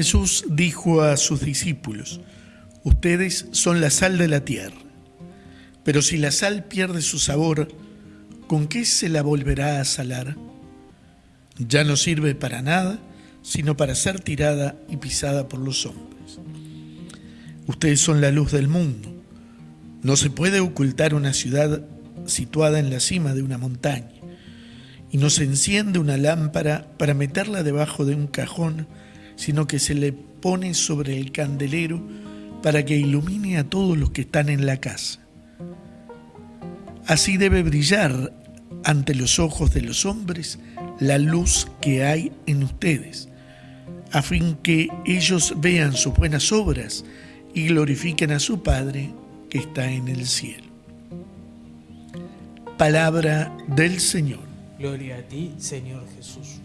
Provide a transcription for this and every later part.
Jesús dijo a sus discípulos, ustedes son la sal de la tierra, pero si la sal pierde su sabor, ¿con qué se la volverá a salar? Ya no sirve para nada, sino para ser tirada y pisada por los hombres. Ustedes son la luz del mundo. No se puede ocultar una ciudad situada en la cima de una montaña, y no se enciende una lámpara para meterla debajo de un cajón, sino que se le pone sobre el candelero para que ilumine a todos los que están en la casa. Así debe brillar ante los ojos de los hombres la luz que hay en ustedes, a fin que ellos vean sus buenas obras y glorifiquen a su Padre que está en el cielo. Palabra del Señor. Gloria a ti, Señor Jesús.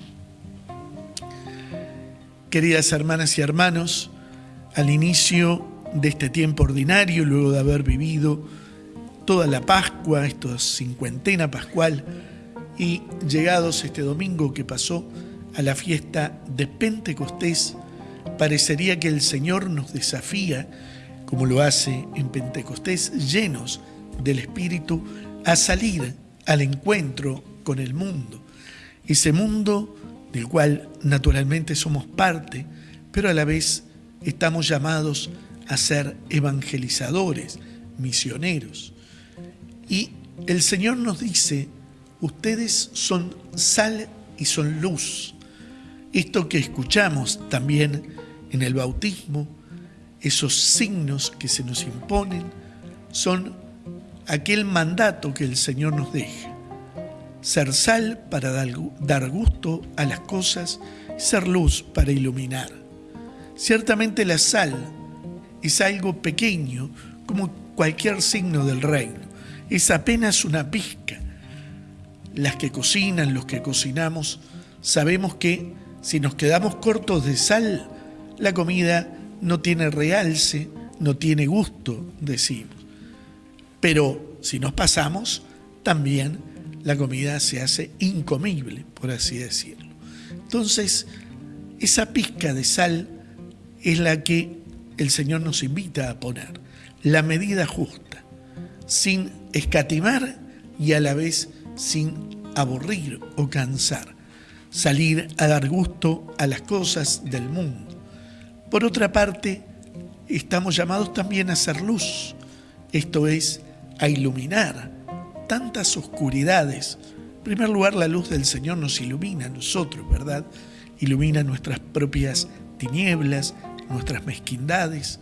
Queridas hermanas y hermanos, al inicio de este tiempo ordinario, luego de haber vivido toda la Pascua, esta cincuentena pascual, y llegados este domingo que pasó a la fiesta de Pentecostés, parecería que el Señor nos desafía, como lo hace en Pentecostés, llenos del Espíritu, a salir al encuentro con el mundo. Ese mundo del cual naturalmente somos parte, pero a la vez estamos llamados a ser evangelizadores, misioneros. Y el Señor nos dice, ustedes son sal y son luz. Esto que escuchamos también en el bautismo, esos signos que se nos imponen, son aquel mandato que el Señor nos deja ser sal para dar gusto a las cosas, ser luz para iluminar. Ciertamente la sal es algo pequeño como cualquier signo del reino, es apenas una pizca. Las que cocinan, los que cocinamos, sabemos que si nos quedamos cortos de sal, la comida no tiene realce, no tiene gusto, decimos. Pero si nos pasamos, también la comida se hace incomible, por así decirlo. Entonces, esa pizca de sal es la que el Señor nos invita a poner, la medida justa, sin escatimar y a la vez sin aburrir o cansar, salir a dar gusto a las cosas del mundo. Por otra parte, estamos llamados también a hacer luz, esto es, a iluminar, tantas oscuridades. En primer lugar, la luz del Señor nos ilumina a nosotros, ¿verdad? Ilumina nuestras propias tinieblas, nuestras mezquindades,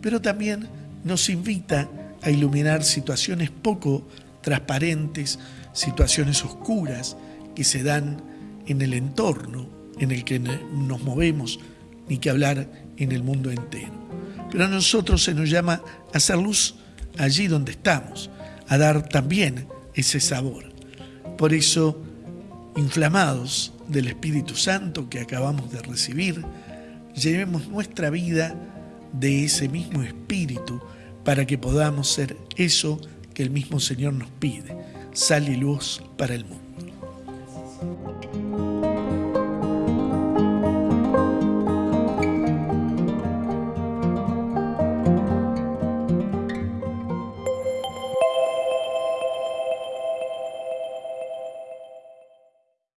pero también nos invita a iluminar situaciones poco transparentes, situaciones oscuras que se dan en el entorno en el que nos movemos, ni que hablar en el mundo entero. Pero a nosotros se nos llama a hacer luz allí donde estamos, a dar también ese sabor. Por eso, inflamados del Espíritu Santo que acabamos de recibir, llevemos nuestra vida de ese mismo Espíritu para que podamos ser eso que el mismo Señor nos pide, sal y luz para el mundo.